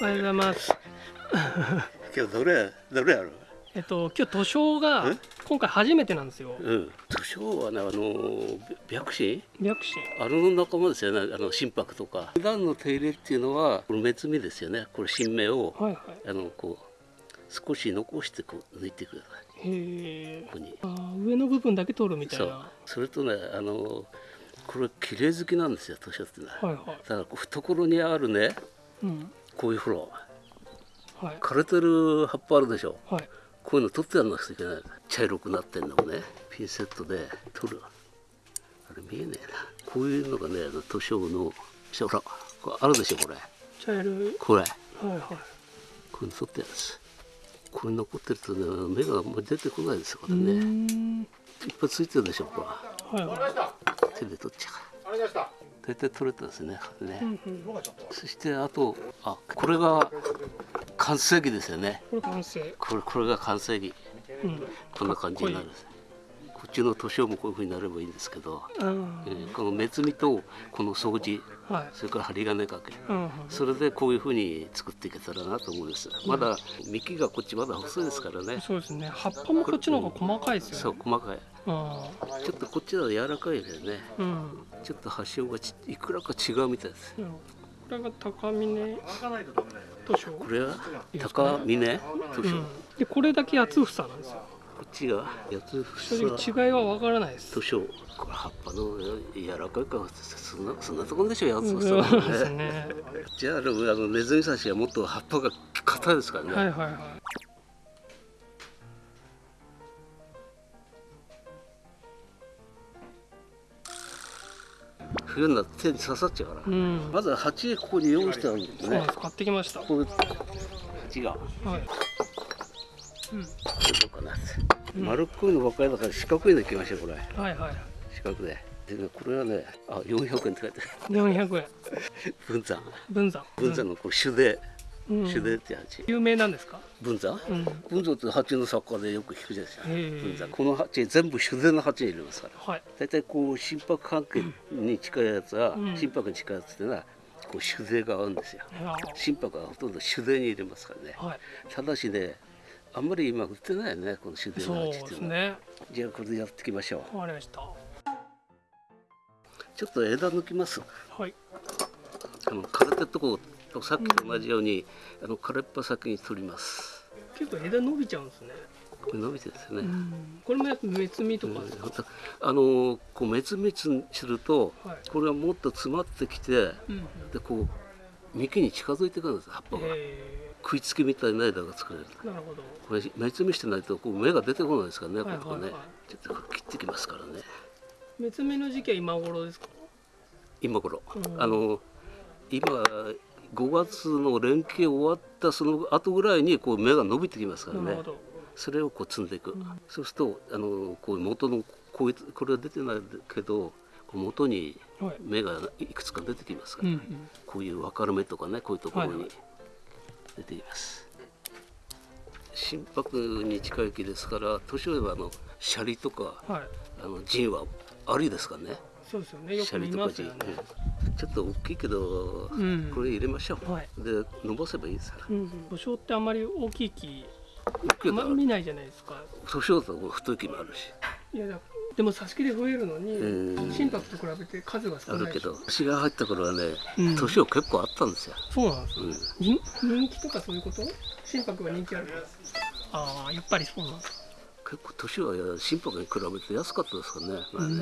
おはようございます。今日どれどれやろえっと今日図書がえ？今回初めてなんですよ。うん図書はねあの白紙？白紙。あの仲間ですよねあの心拍とか普段の手入れっていうのはこの目摘みですよねこれ新芽をはいはあのこう少し残してこう抜いてくださいこ。こにあー上の部分だけ取るみたいそうな。それとねあのこれ綺麗好きなんですよ図書ってねはいはい。だから懐にあるねうん。こういうフロはい。枯れてる葉っぱあるでしょ。はい。こういうの取ってやらなくちゃいけない。茶色くなってんのをねピンセットで取る。あれ見えねえな。こういうのがねあの図書のほらこれあるでしょこれ。茶色い。これ。はいはい。こういうの取ってやるんです。これ残ってるとね目があんまり出てこないですよこれね。ん。いっぱいついてるでしょこれは。いは手で取っちゃう大体取れたですねね、そしてあとあこれが完成期ですよねれ完成。これこれが完成期うん。こんな感じになるんですこっちの図書もこういうふうになればいいんですけど、あえーこの目摘みとこの掃除あ。はい。それから針金かけうんうん。それでこういうふうに作っていけたらなと思うんですまだ幹がこっちまだ細いですからねそうですね。葉っぱもこっちの方が細かいですそうよね。細かいあちょっとこっちは柔らかいですねあ。うん。ちょっと発祥がちいくらか違うみたいですなるほどこれが高峰？図書。これは高峰？図書、うん。でこれだけ八つ房なんですよ。こっちが八つ正直違いはわからないです。図書これ葉っぱの柔らかいかそんなそんなところでしょ？八つ房ですね。じゃああのあのネズミサシはもっと葉っぱが硬いですからね、はいはいはい。冬になって手に刺さっちゃうから、うん。まずは鉢ここに用意してあるんですね。買ってきました。はこういう鉢がい。うん。どうかな、丸っこいのばっかりだから四角いのいきましょうこれはいはい。四角ででねこれはねあ400円って書いてある四百円。文 山分山。文山のこれ手でうん手でって鉢有名なんですか？文山うん。文山って鉢の作家でよく聞くじゃないですか文山この鉢全部手での鉢に入れますからはい。大体こう心拍関係に近いやつは、うん心拍に近いやつっていうのはこう手でが合うんですよ心拍はほとんど手でに入れますからねはい。ただしねあんまり今売ってないよねこの手でそうの鉢っていうのは、ね。じゃあこれでやっていきましょうわかりました。ちょっと枝抜きますはい。あの枯れたとことさっきと同じように、あの枯れっぱ先に取ります結構枝伸びちゃうんですね。これ伸びてですね、うん。これもやっぱ目摘みとか。うんあのこう滅滅すると、はいこれはもっと詰まってきてうん。でこう幹に近づいてくるんです葉っぱが、え食いつきみたいな枝が作れるえなるほど。これ目摘みしてないとこう芽が出てこないですからね、はいここねはいはいちょっと切ってきますからね目摘みの時期は今頃ですか？今頃、うんあの今5月の連携終わったその後ぐらいにこう芽が伸びてきますからね。それをこう積んでいく、んそうするとあのこう元のこういうこれは出てないけど元にはい。芽がいくつか出てきますから、うんうん。こういう分かれ目とかねこういうところにはいはい出てきます、心拍に近い木ですから年寄りはあのシャリとかはい。あのジンはありですからねそうですよね。よく見シャリとかんちょっと大きいけど、うん。これ入れましょう、はい。で伸ばせばいいですから。うん。ってあんまり大きい木、あんま見ないじゃないですか。年寄りだと太い木もあるし。いやだでも挿し木で増えるのに、うん心拍と比べて数があ少ないでし。ょるけど私が入った頃はねうん。年を結構あったんですよ、そうなんですよ、うん。人人気とかそういうこと？心拍が人気あるああやっぱりそうなんです結構年は心拍に比べて安かったですからね前ね。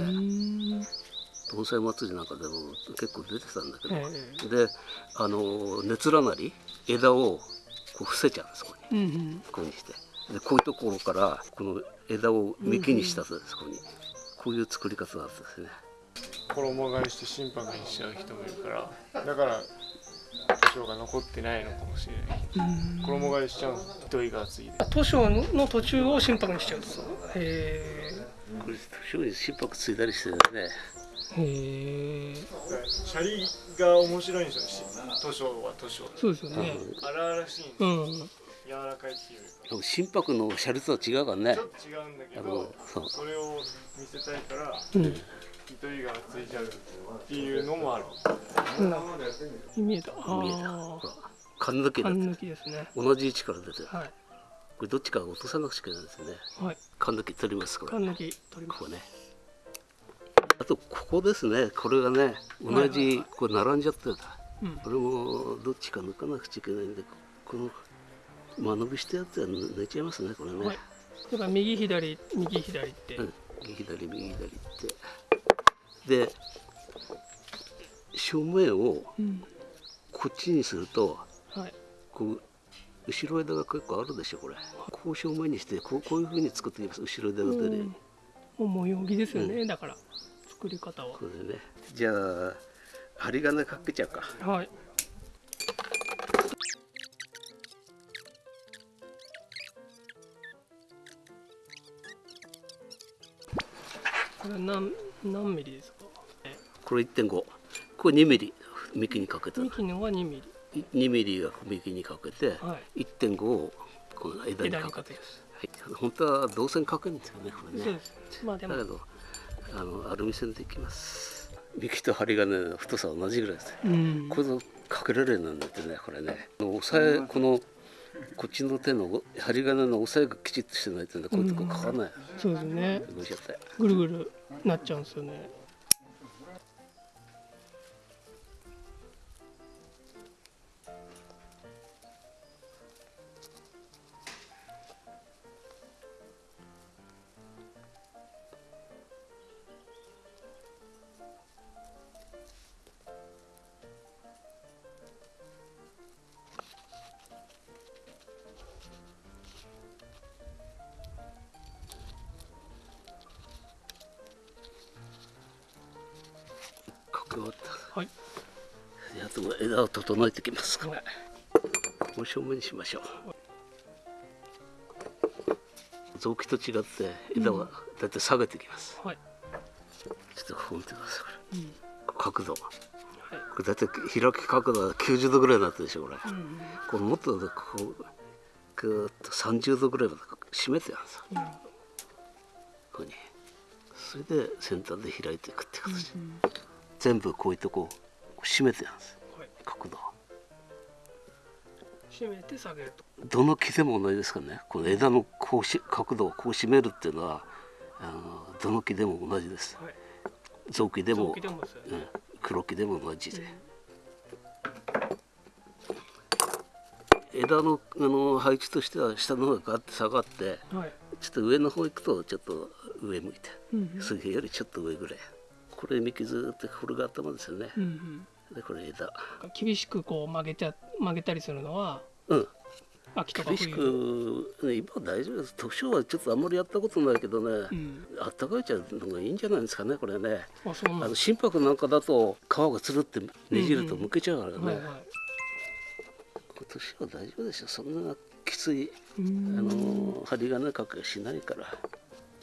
ん盆栽祭りなんかでも結構出てたんだけど、えであの熱らなり枝をこう伏せちゃうんですここに。えうんうん。こういうふうにして。でこういうところからこの枝を幹にしたんです、ここに。こういう作り方なんですね。衣替えして心拍にしちゃう人もいるからだから図書が残ってないのかもしれない。衣替えしちゃうの糸井が厚いで。図書の途中を心拍にしちゃうんですへこれ年に心拍ついたりしてね。えへえシャリが面白いんですよ。図書は図書そうですよね。荒々しいんですうん。柔らかいっていうでも心拍のシャリとは違うからね。ちょっと違うんだけあどのそう。それを見せたいからうん。糸井がついちゃうっていうのもある。な見えた。あ見えた。あほら缶抜きだって。缶抜きですね。同じ位置から出てる。はい。これどっちか落とさなくちゃいけないですね。はい。缶抜き取りますこれ。缶抜き取ります。ここね。あとここですね。これがね同じこれ並んじゃってるうん。これもどっちか抜かなくちゃいけないんでこの間延びしたやつは抜いちゃいますねこれね、はい。だから右左右左って、うん、右左右左って。で正面をうん。こっちにするとはい。こう後ろ枝が結構あるでしょこれ。こう正面にしてこうこういうふうに作っていきます。後ろ枝の手で、うん。もう模様着ですよね、だから作り方は。これでね。じゃあ針金かけちゃうか。はい。これ何何ミリですか？えこれ1.5これ2ミリ。幹にかけた幹のが2ミリ。2ミリが幹にかけて、は1.5をこの枝にかけて。はい、本当は銅線かけるんですよねこれね。まあでも。だけどあのアルミ線でいきます。幹と針金の太さは同じぐらいですうん。これでかけられるなってねこれね。押さえこのこっちの手の針金の押さえがきちっとしてないとねこういうとこかかんない。そうですね。ぐるぐるなっちゃうんですよねかけ終わった。はい。であとは枝を整えていきますか。らはいもう正面にしましょう。臓器と違って枝はだいたい下げていきます、はい。ちょっとここ見てくださいこうん。れ角度。こはい。れだいたい開き角度は90度ぐらいになってるでしょこれ、うんこれもっとこうぐーっと30度ぐらいまで締めてやるんですよ。なるほど。ここに。それで先端で開いていくって形、うん全部こういうとこ締めてやるんです。はい。角度を締めて下げると。どの木でも同じですからね。この枝のこうし角度をこう締めるっていうのはあのどの木でも同じです。はい。臓器でもね。うん、黒木でも同じで、枝のあの配置としては下の方がガッて下がってはい。ちょっと上の方行くとちょっと上向いて。うんうん。杉よりちょっと上ぐらいこれ幹ずーっとこれが頭ですよね。うんうん。でこれ枝。厳しくこう曲げちゃ曲げたりするのはうん。秋とか厳し冬く、ね、今は大丈夫です。特徴はちょっとあんまりやったことないけどね、うん。あったかいちゃうのがいいんじゃないですかねこれね。あの心拍なんかだと皮がつるってねじるとむけちゃうからね、すはいはい。今年は大丈夫でしょ。そんなきつい、うあん。の針金かけしないから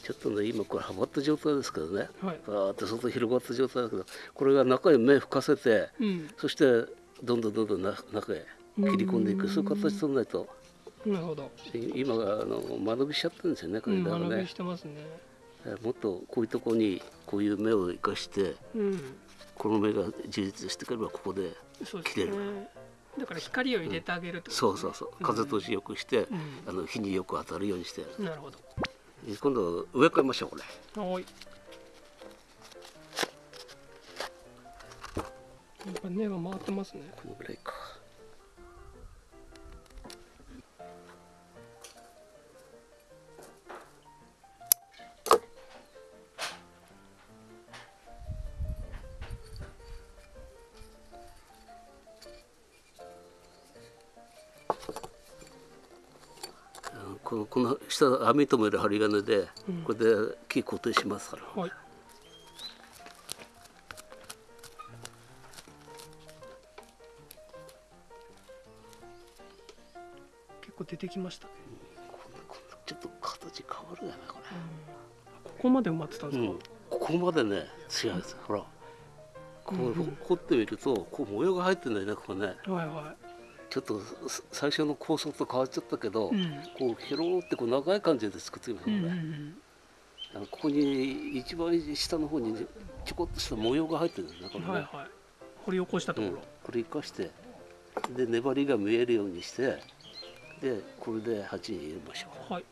ちょっとね今これはまった状態ですけどね。はい。バーって外広がった状態だけどこれが中へ目吹かせてうん。そしてどんどんどんどんな中へ切り込んでいく。そういう形取らないとなるほど。今があの間延びしちゃってるんですよねこうんれだからね。もっとこういうとこにこういう目を生かしてうん。この目が充実してくればここでそうです切れる。ねだから光を入れてあげるってことそうそうそう。風通しよくして、うん。あの日によく当たるようにしてなるほど今度植え替えましょうこれ。はい。やっぱ根が回ってますね。このぐらいかのこの下網止める針金でうん。これで木固定しますから、はい。結構出てきましたね。ちょっと形変わるよねこれ。ここまで埋まってたんですか、うん、ここまでね違うんですほら。こう、うん掘ってみるとこう模様が入ってんだよねここね。はいはちょっとす最初の構想と変わっちゃったけど、いうん。こう広ってこう長い感じで作ってみますうんね、うん。あのここに一番下の方にちょこっとした模様が入ってるんですねこれね、うんはいはい。掘り起こしたところ、うん、これ生かしてで粘りが見えるようにしてでこれで鉢に入れましょう。はい。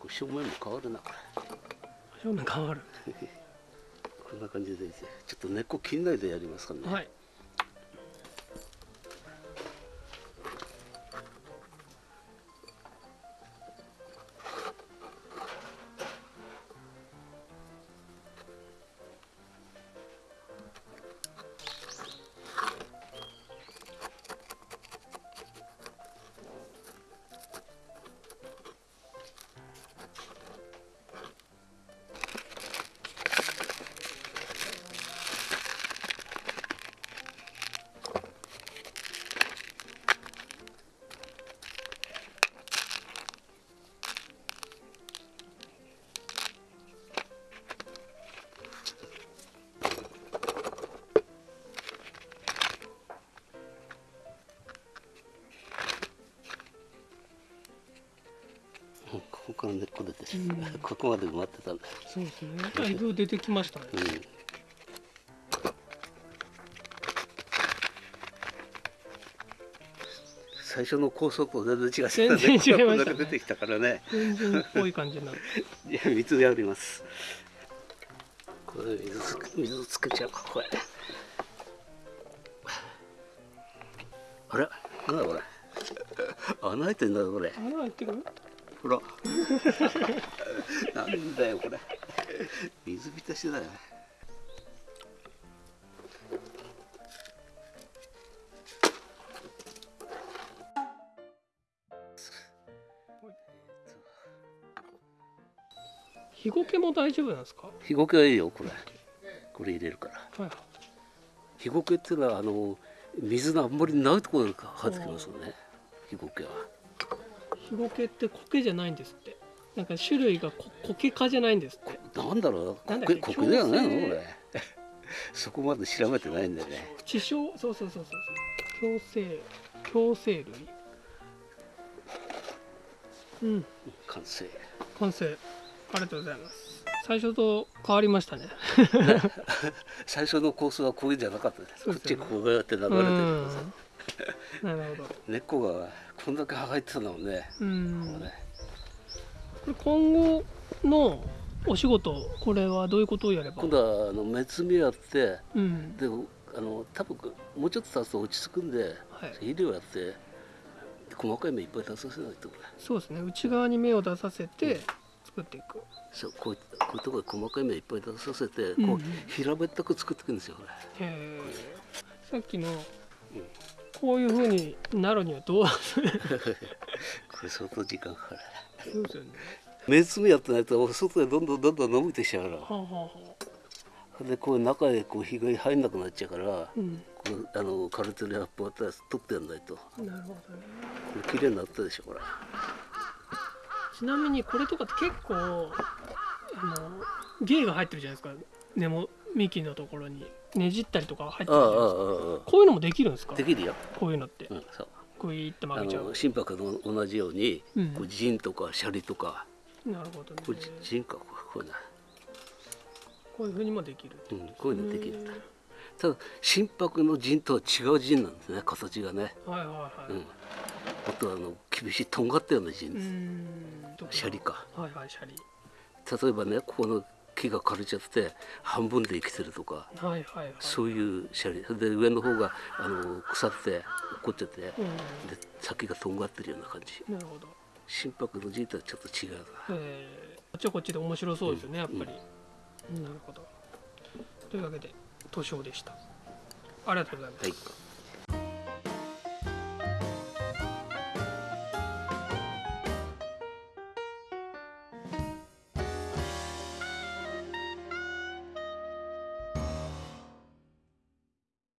これ正面も変わるなこれ。正面変わる。こんな感じでちょっと根っこ切んないでやりますからね、はいから根っこここまで埋まってたんだよ、そう。ですねだいぶ出てきましたね。うん、最初の高速と全然違ってた全然違いましたね。出てきたからね。全然っぽい感じになる。いや水やります。これ水つけ水つけちゃうかこれ。あれ？なんだこれ？穴開いてんだぞこれ。穴開いてる？ほらなんだよこれ。水浸しだよ。日ゴケも大丈夫なんですか？日ゴケはいいよこれ。これ入れるから。はいはい。日ゴケっていうのはあの水のあんまりないところから生えてきますよね。日ゴケは日ゴケって苔じゃないんですって。なんか種類がこ苔科じゃないんですって。なんだろう。苔苔ではないのこれ。そこまで調べてないんだよね。地小？そうそうそうそう共生共生類。うん。完成。完成。ありがとうございます。最初と変わりましたね。最初のコースはこういうんじゃなかったです。こっちこうやって流れてるうんからさ なるほど。根っこがこんだけ生えてたのもね。うん。これ今後のお仕事これはどういうことをやれば？今度はあの目摘みやってうん。であの多分もうちょっと経つと落ち着くんではい。肥料やって細かい芽いっぱい出させないとそうですね。内側に芽を出させて作っていく。そうこういこういうところで細かい芽いっぱい出させて、うん。うこうん平べったく作っていくんですよさっきのこういう風になるにはどう？これ相当時間かかるそうですよね。目摘みやってないと外でどんどんどんどん伸びてきちゃうからはあはあはあ。でこう中へこう日が入んなくなっちゃうから、うん。このあのカルテルやっぱ取ってやんないと。こなるほどね。れ綺麗になったでしょこれ。ちなみにこれとかって結構あの芸が入ってるじゃないですか。根も幹のところにねじったりとか入ってるじゃないですか。あこういうのもできるんですか？あできるよ、こういうのって。うん、そう。グイーってあ曲げちゃう。の心拍と同じように、うん。こう陣とかシャリとか。なるほどね。これ陣かこれこれねこういうふうにもできるうん、こういうのできる。へただ心拍の陣とは違う陣なんですね。形がね、ーはいはいはい。うん、あとはあの厳しいとんがったような陣うです、ん。シャリか。はいはいシャリ。例えばねここの木が枯れちゃって半分で生きてるとかはいはいはい。そういうシャリで上の方があの腐って落っこってでうん。先がとんがってるような感じ。なるほど。心拍の陣とはちょっと違うな。え。ーこっちはこっちで面白そうですよね、やっぱり、なるほど。というわけで図書でした。ありがとうございます、はい